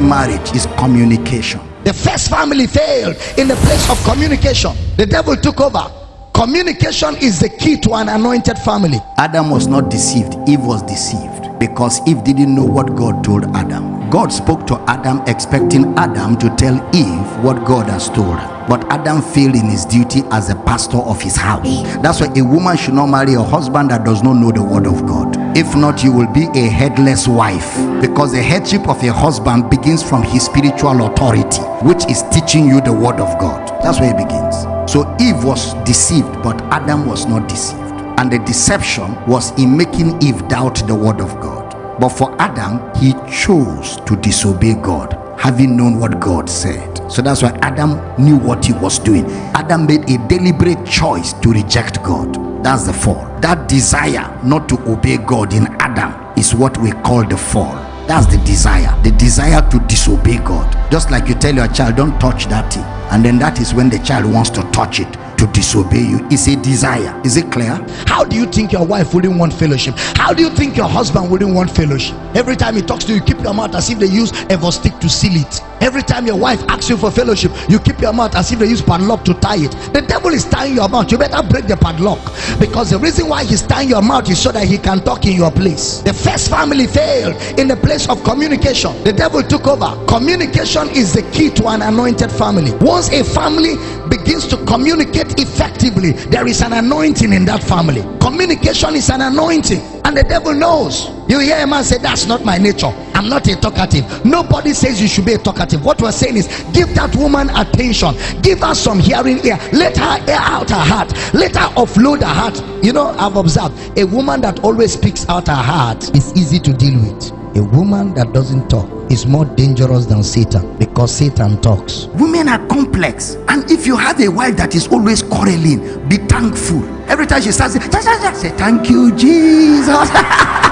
marriage is communication. The first family failed in the place of communication. The devil took over. Communication is the key to an anointed family. Adam was not deceived, Eve was deceived because Eve didn't know what God told Adam. God spoke to Adam expecting Adam to tell Eve what God has told her. But Adam failed in his duty as a pastor of his house. That's why a woman should not marry a husband that does not know the word of God. If not, you will be a headless wife because the headship of a husband begins from his spiritual authority, which is teaching you the word of God. That's where it begins. So Eve was deceived, but Adam was not deceived. And the deception was in making Eve doubt the word of God. But for Adam, he chose to disobey God, having known what God said. So that's why Adam knew what he was doing. Adam made a deliberate choice to reject God. That's the fall. That desire not to obey God in Adam is what we call the fall. That's the desire. The desire to disobey God. Just like you tell your child, don't touch that thing. And then that is when the child wants to touch it to disobey you is a desire is it clear How do you think your wife wouldn't want fellowship? How do you think your husband wouldn't want fellowship? Every time he talks to you, keep your mouth as if they use stick to seal it. Every time your wife asks you for fellowship, you keep your mouth as if they use padlock to tie it. The devil is tying your mouth. You better break the padlock because the reason why he's tying your mouth is so that he can talk in your place. The first family failed in the place of communication. The devil took over. Communication is the key to an anointed family. Once a family begins to communicate effectively, there is an anointing in that family. Communication is an anointing, and the devil knows. You hear a man say, That's not my nature. I'm not a talkative. Nobody says you should be a talkative. What we're saying is, give that woman attention, give her some hearing ear, let her air out her heart, let her offload her heart. You know, I've observed a woman that always speaks out her heart is easy to deal with. A woman that doesn't talk is more dangerous than Satan because Satan talks. women are complex and if you have a wife that is always quarreling be thankful every time she starts say, thank you jesus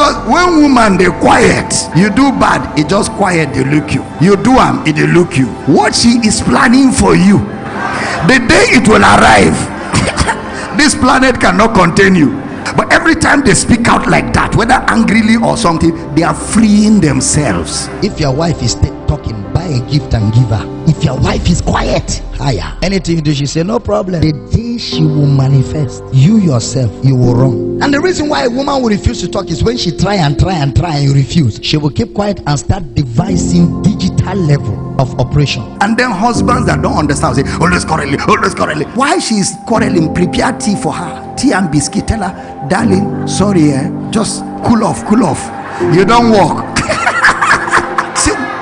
because when woman dey quiet you do bad e just quiet dey look you. You do am e dey look you. What she is planning for you the day it will arrive this planet cannot contain you. But every time they speak out like that whether angrily or something they are freeing themselves. If your wife is talking, a gift and giver. If your wife is quiet, higher. Anything you do, she say, No problem. The day she will manifest, you yourself, you will run. And the reason why a woman will refuse to talk is when she try and try and try and you refuse. She will keep quiet and start devising digital level of operation. and then husbands that don't understand say always quarreling always quarreling why she is quarreling prepare tea for her tea and biscuit tell her darling sorry eh just cool off cool off you don't walk See,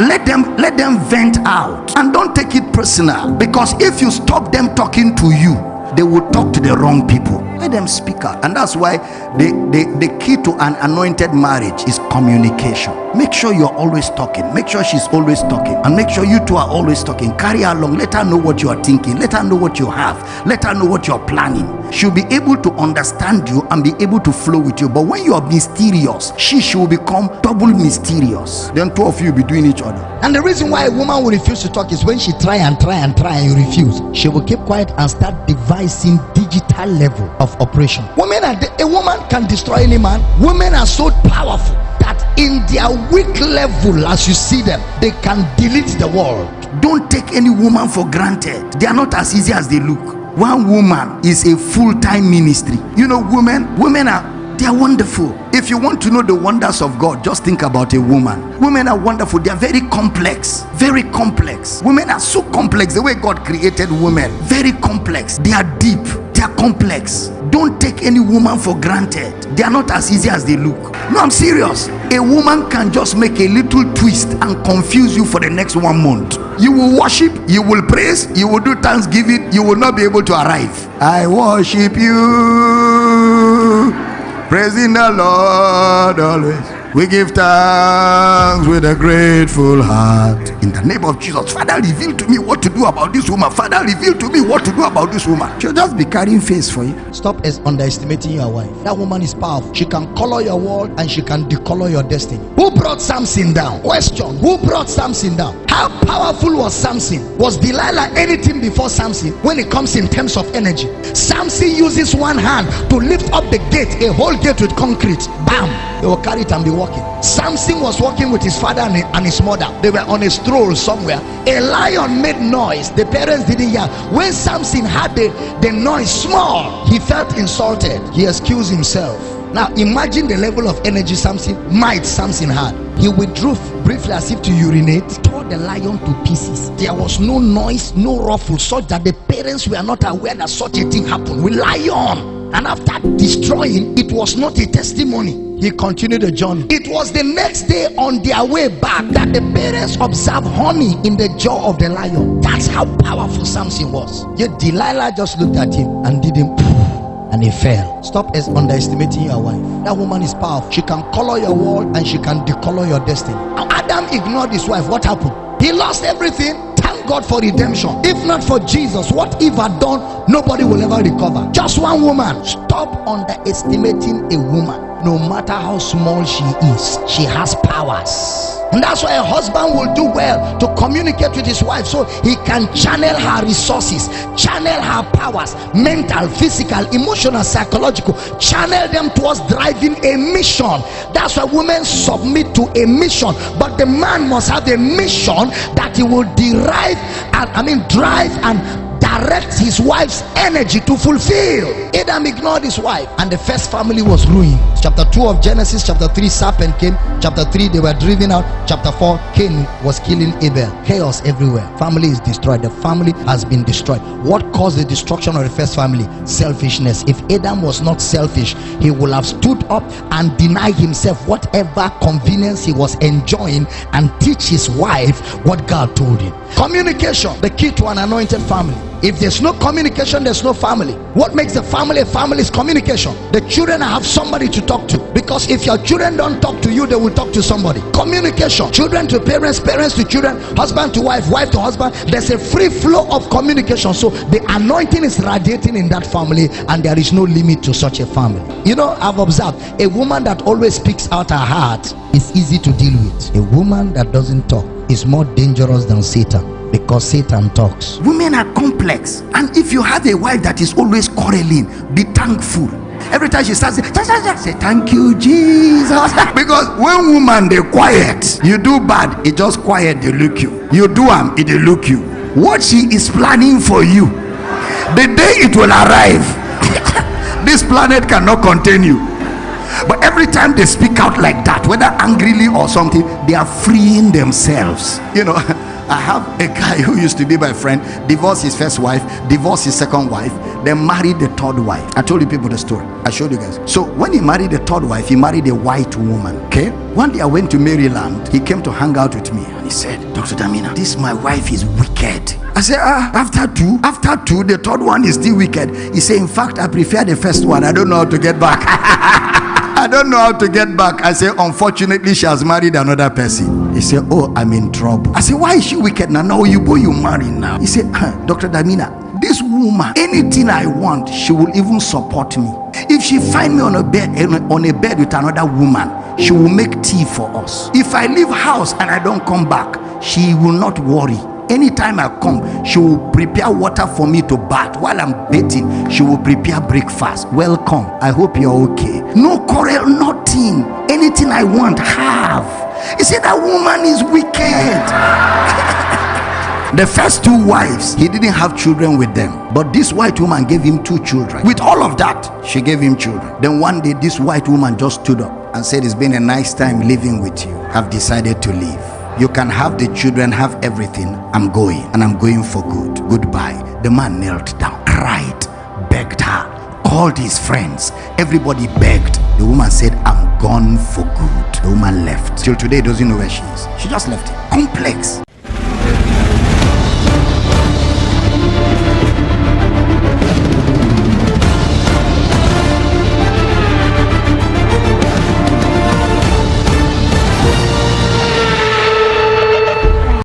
let them let them vent out. And don't take it personal because if you stop them talking to you they will talk to the wrong people. Let them speak out. And that's why the, the the key to an anointed marriage is communication. Make sure you're always talking. Make sure she's always talking. And make sure you two are always talking. Carry her along. Let her know what you are thinking. Let her know what you have. Let her know what you're planning she'll be able to understand you and be able to flow with you but when you are mysterious she should become double mysterious then two of you will be doing each other And the reason why a woman will refuse to talk is when she try and try and try and you refuse. She will keep quiet and start devising digital level of operation. Women are a woman can destroy any man. Women are so powerful that in their weak level, as you see them, they can delete the world. don't take any woman for granted they are not as easy as they look one woman is a full-time ministry. You know women women are they are wonderful. If you want to know the wonders of god just think about a woman. Women are wonderful. They are very complex very complex. Women are so complex the way god created women very complex. They are deep are complex. Don't take any woman for granted. They are not as easy as they look. No i'm serious. A woman can just make a little twist and confuse you for the next one month. You will worship you will praise you will do thanksgiving you will not be able to arrive. I worship you. Praising the lord always we give thanks with a grateful heart in the name of jesus father reveal to me what to do about this woman father reveal to me what to do about this woman she'll just be carrying face for you Stop as underestimating your wife. That woman is powerful. She can color your world and she can decolor your destiny. Who brought Samson down? Question Who brought Samson down? How powerful was Samson? Was Delilah anything before Samson when it comes in terms of energy? Samson uses one hand to lift up the gate, a whole gate with concrete. Bam! They will carry it and be walking. Samson was walking with his father and his mother. They were on a stroll somewhere. A lion made noise. The parents didn't hear. When Samson had the, the noise small, he felt insulted. He excused himself. Now imagine the level of energy Samson might Samson had. He withdrew briefly as if to urinate, tore the lion to pieces. There was no noise, no ruffle, such that the parents were not aware that such a thing happened with lion. And after destroying, it was not a testimony. He continued the journey. It was the next day on their way back that the parents observed honey in the jaw of the lion. That's how powerful Samson was. Yet Delilah just looked at him and did him and he fell. Stop as underestimating your wife. That woman is powerful. She can color your world and she can decolor your destiny. Adam ignored his wife. What happened? He lost everything. Thank God for redemption. If not for Jesus, what Eve had done, nobody will ever recover. Just one woman. Stop underestimating a woman. No matter how small she is, she has powers. And that's why a husband will do well to communicate with his wife so he can channel her resources, channel her powers, mental, physical, emotional, psychological, channel them towards driving a mission. That's why women submit to a mission, but the man must have a mission that he will derive and I mean drive and direct his wife's energy to fulfill. Adam ignored his wife, and the first family was ruined. Chapter 2 of Genesis, chapter 3, serpent came. Chapter 3, they were driven out. Chapter 4, Cain was killing Abel. Chaos everywhere. Family is destroyed. The family has been destroyed. What caused the destruction of the first family? Selfishness. If Adam was not selfish, he would have stood up and denied himself whatever convenience he was enjoying and teach his wife what God told him. Communication, the key to an anointed family. If there's no communication, there's no family. What makes a family a family is communication. The children have somebody to talk to because if your children don't talk to you, they will talk to somebody. Communication. Children to parents, parents to children, husband to wife, wife to husband. There's a free flow of communication. So the anointing is radiating in that family, and there is no limit to such a family. You know, I've observed a woman that always speaks out her heart is easy to deal with. A woman that doesn't talk is more dangerous than Satan because Satan talks. Women are complex, and if you have a wife that is always quarreling, be thankful. Every time she starts, say, Thank you, Jesus. because when woman they quiet, you do bad, it just quiet, they look you. You do am, it they look you. What she is planning for you, the day it will arrive, this planet cannot contain you. But every time they speak out like that, whether angrily or something, they are freeing themselves. You know. I have a guy who used to be my friend, divorced his first wife, divorced his second wife, then married the third wife. I told you people the story. I showed you guys. So when he married the third wife, he married a white woman. Okay. One day I went to Maryland. He came to hang out with me and he said, Dr. Damina, this my wife is wicked. I said, ah, after two, after two, the third one is still wicked. He said, in fact, I prefer the first one. I don't know how to get back. I don't know how to get back. I say, unfortunately, she has married another person. He said, Oh, I'm in trouble. I said, Why is she wicked now? Now you boy, you marry now. He said, Dr. Damina, this woman, anything I want, she will even support me. If she find me on a bed on a bed with another woman, she will make tea for us. If I leave house and I don't come back, she will not worry anytime I come, she will prepare water for me to bath. While I'm bathing, she will prepare breakfast. Welcome. I hope you're okay. No quarrel, nothing. Anything I want, have. You see, that woman is wicked. the first two wives, he didn't have children with them. But this white woman gave him two children. With all of that, she gave him children. Then one day, this white woman just stood up and said, It's been a nice time living with you. I've decided to leave. You can have the children, have everything. I'm going and I'm going for good. Goodbye. The man knelt down, cried, begged her, called his friends. Everybody begged. The woman said, gone for good. The woman left. Till today, doesn't know where she is. She just left. Complex.